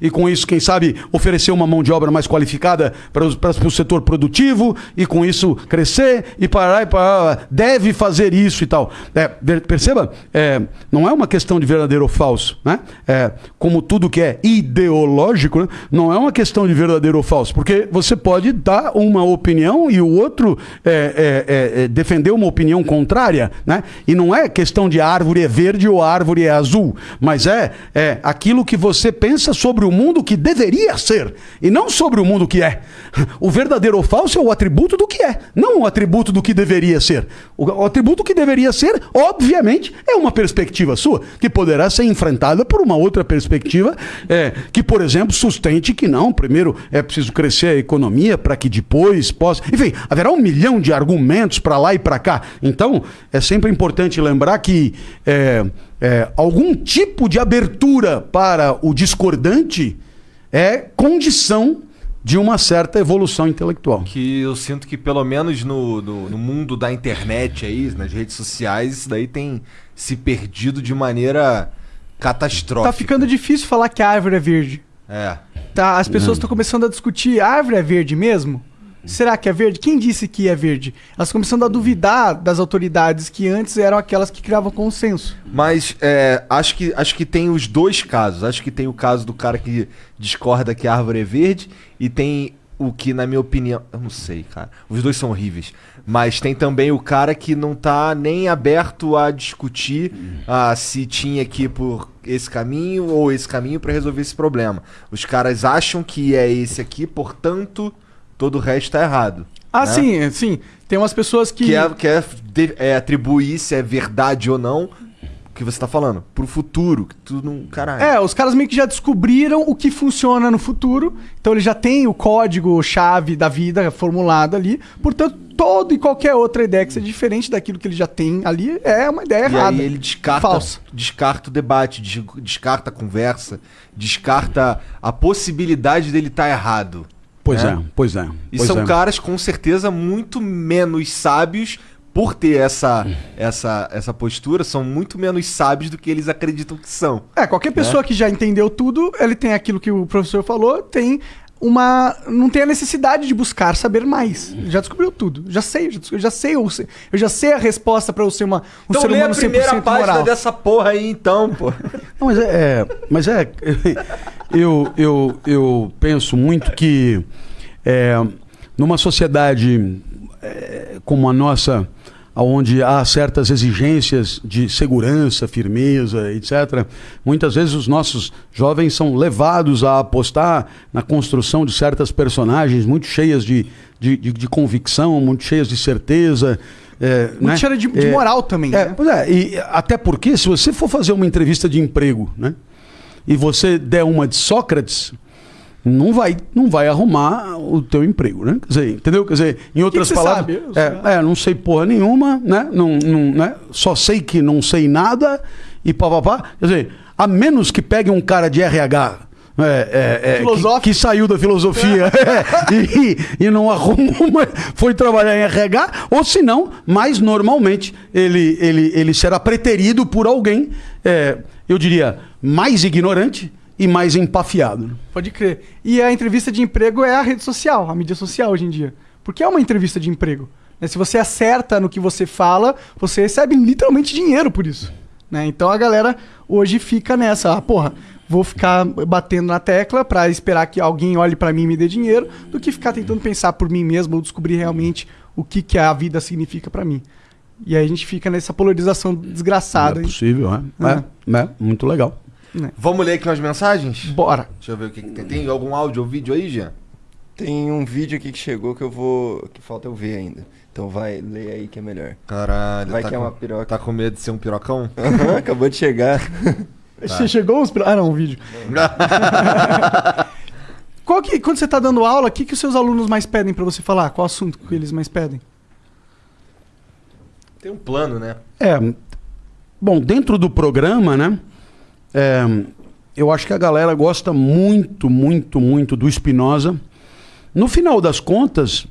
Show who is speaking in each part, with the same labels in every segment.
Speaker 1: e com isso, quem sabe, oferecer uma mão de obra mais qualificada para o setor produtivo e com isso crescer e parar e parar. Deve fazer isso e tal. É, perceba, é, não é uma questão de verdadeiro ou falso. Né? É, como tudo que é ideológico, né? não é uma questão de verdadeiro ou falso, porque você pode dar uma opinião e o outro é, é, é, defender uma opinião contrária. Né? E não é questão de árvore é verde ou árvore é azul, mas é, é aquilo que você pensa sobre o mundo que deveria ser e não sobre o mundo que é. O verdadeiro ou falso é o atributo do que é, não o atributo do que deveria ser. O, o atributo que deveria ser, obviamente, é uma perspectiva sua, que poderá ser enfrentada por uma outra perspectiva, é, que, por exemplo, sustente que não, primeiro é preciso crescer a economia para que depois possa. Enfim, haverá um milhão de argumentos para lá e para cá. Então, é sempre importante lembrar que. É, é, algum tipo de abertura para o discordante é condição de uma certa evolução intelectual.
Speaker 2: Que eu sinto que, pelo menos no, no, no, mundo da internet aí, nas redes sociais, isso daí tem se perdido de maneira catastrófica.
Speaker 3: Tá ficando difícil falar que a árvore é verde.
Speaker 2: É.
Speaker 3: Tá, as pessoas estão começando a discutir, a árvore é verde mesmo? Será que é verde? Quem disse que é verde? Elas começando a duvidar das autoridades que antes eram aquelas que criavam consenso.
Speaker 2: Mas é, acho, que, acho que tem os dois casos. Acho que tem o caso do cara que discorda que a árvore é verde e tem o que, na minha opinião. Eu não sei, cara. Os dois são horríveis. Mas tem também o cara que não tá nem aberto a discutir ah, se tinha que ir por esse caminho ou esse caminho para resolver esse problema. Os caras acham que é esse aqui, portanto todo o resto tá errado.
Speaker 3: Ah, né? sim, sim. Tem umas pessoas que.
Speaker 2: Que é, que é, é atribuir se é verdade ou não que você tá falando, pro futuro, que tudo não. Caralho.
Speaker 3: É, os caras meio que já descobriram o que funciona no futuro, então ele já tem o código-chave da vida formulado ali, portanto, toda e qualquer outra ideia que seja diferente daquilo que ele já tem ali é uma ideia
Speaker 2: e
Speaker 3: errada.
Speaker 2: E aí ele descarta,
Speaker 3: falsa.
Speaker 2: descarta o debate, descarta a conversa, descarta a possibilidade dele estar tá errado.
Speaker 1: Pois é, é pois é.
Speaker 2: E
Speaker 1: pois
Speaker 2: são
Speaker 1: é.
Speaker 2: caras com certeza muito menos sábios por ter essa, essa, essa postura, são muito menos sábios do que eles acreditam que são.
Speaker 3: É, qualquer pessoa né? que já entendeu tudo, ele tem aquilo que o professor falou, tem uma. não tem a necessidade de buscar saber mais. Já descobriu tudo. Já sei, eu já sei, eu já sei a resposta para eu ser uma, um
Speaker 2: então
Speaker 3: ser humano 100%
Speaker 2: a primeira página
Speaker 3: moral.
Speaker 2: dessa porra aí, então, pô.
Speaker 1: Não, mas é, é mas é, eu, eu, eu penso muito que é, numa sociedade é, como a nossa, onde há certas exigências de segurança, firmeza, etc., muitas vezes os nossos jovens são levados a apostar na construção de certas personagens muito cheias de, de, de, de convicção, muito cheias de certeza. É,
Speaker 3: muito né? cheia de, de é, moral também.
Speaker 1: É,
Speaker 3: né?
Speaker 1: Pois é, e até porque se você for fazer uma entrevista de emprego, né? E você der uma de Sócrates, não vai, não vai arrumar o teu emprego, né? Quer dizer, entendeu? Quer dizer, em outras
Speaker 3: que que
Speaker 1: palavras, é, é, não sei porra nenhuma, né? Não, não, né? Só sei que não sei nada e papapá. Quer dizer, a menos que pegue um cara de RH é, é, é, que, que, saiu da filosofia é, e, e, não arrumou, foi trabalhar em RH, ou se não, mais normalmente ele, ele, ele será preterido por alguém, é, eu diria, mais ignorante e mais empafiado.
Speaker 3: Pode crer. E a entrevista de emprego é a rede social, a mídia social hoje em dia. Porque é uma entrevista de emprego. Né? Se você acerta no que você fala, você recebe literalmente dinheiro por isso. Né? Então a galera hoje fica nessa, ah, porra, vou ficar batendo na tecla para esperar que alguém olhe para mim e me dê dinheiro, do que ficar tentando pensar por mim mesmo ou descobrir realmente o que, que a vida significa para mim. E aí a gente fica nessa polarização desgraçada.
Speaker 1: É possível, é. É, é. é muito legal.
Speaker 2: É. Vamos ler aqui umas mensagens?
Speaker 3: Bora.
Speaker 2: Deixa eu ver o que, que tem. Tem algum áudio ou vídeo aí, Jean?
Speaker 4: Tem um vídeo aqui que chegou que eu vou. que falta eu ver ainda. Então vai, lê aí que é melhor.
Speaker 2: Caralho,
Speaker 4: vai
Speaker 2: tá
Speaker 4: que
Speaker 2: com,
Speaker 4: é uma piroca.
Speaker 2: Tá com medo de ser um pirocão?
Speaker 4: Uhum, acabou de chegar.
Speaker 3: Tá. Chegou uns. Ah, não, um vídeo. Qual que, quando você está dando aula, o que, que os seus alunos mais pedem para você falar? Qual assunto que eles mais pedem?
Speaker 2: Tem um plano, né?
Speaker 1: É. Bom, dentro do programa, né? É, eu acho que a galera gosta muito, muito, muito do Spinoza. No final das contas,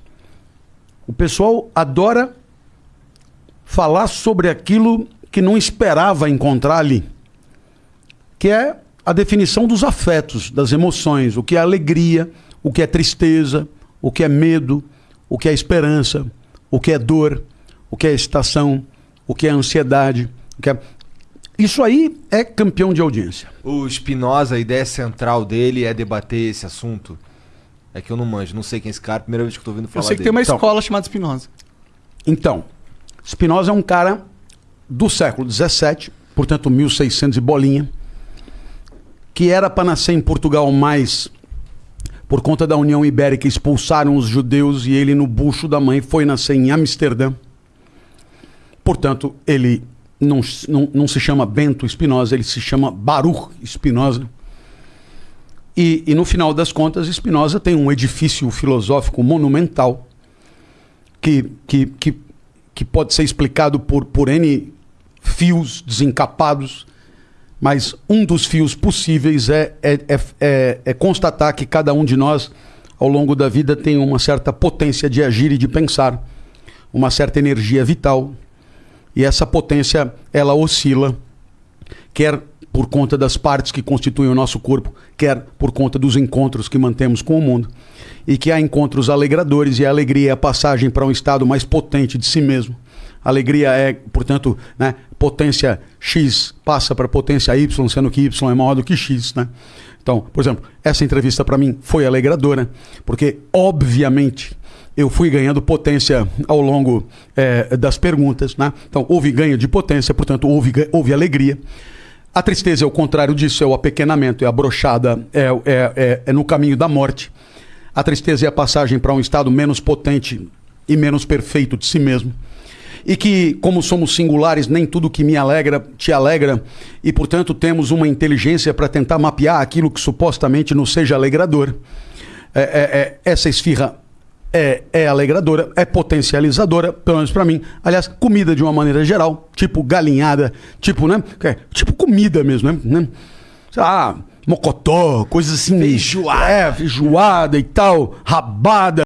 Speaker 1: o pessoal adora falar sobre aquilo que não esperava encontrar ali, que é a definição dos afetos, das emoções, o que é alegria, o que é tristeza, o que é medo, o que é esperança, o que é dor, o que é excitação, o que é ansiedade. O que é... Isso aí é campeão de audiência.
Speaker 2: O Spinoza, a ideia central dele é debater esse assunto. É que eu não manjo, não sei quem é esse cara, primeira vez que eu tô ouvindo falar
Speaker 3: Eu sei que
Speaker 2: dele.
Speaker 3: tem uma
Speaker 1: Então.
Speaker 3: escola chamada Spinoza.
Speaker 1: Então, Spinoza é um cara do século XVII, portanto 1600 e bolinha, que era para nascer em Portugal, mas por conta da União Ibérica expulsaram os judeus e ele no bucho da mãe foi nascer em Amsterdã. Portanto, ele não, não, não se chama Bento Spinoza, ele se chama Baruch Spinoza. E, e no final das contas, Spinoza tem um edifício filosófico monumental que, que, que, que pode ser explicado por, por N fios desencapados, mas um dos fios possíveis é, é, é, é, é constatar que cada um de nós, ao longo da vida, tem uma certa potência de agir e de pensar, uma certa energia vital, e essa potência ela oscila, quer por conta das partes que constituem o nosso corpo, quer por conta dos encontros que mantemos com o mundo. E que há encontros alegradores e a alegria é a passagem para um estado mais potente de si mesmo. Alegria é, portanto, né, potência X passa para potência Y, sendo que Y é maior do que X. Né? Então, por exemplo, essa entrevista para mim foi alegradora, porque, obviamente, eu fui ganhando potência ao longo eh, das perguntas. Né? Então, houve ganho de potência, portanto, houve, houve alegria. A tristeza é o contrário disso, é o apequenamento, é a brochada, é, é, é, é no caminho da morte. A tristeza é a passagem para um estado menos potente e menos perfeito de si mesmo. E que, como somos singulares, nem tudo que me alegra te alegra, e portanto temos uma inteligência para tentar mapear aquilo que supostamente nos seja alegrador. É, é, é, essa esfirra é, é alegradora, é potencializadora, pelo menos para mim. Aliás, comida de uma maneira geral, tipo galinhada, tipo, né? é, tipo comida mesmo, né? né? Sei lá, mocotó, coisas assim.
Speaker 2: Feijoada.
Speaker 1: É, feijoada e tal, rabada.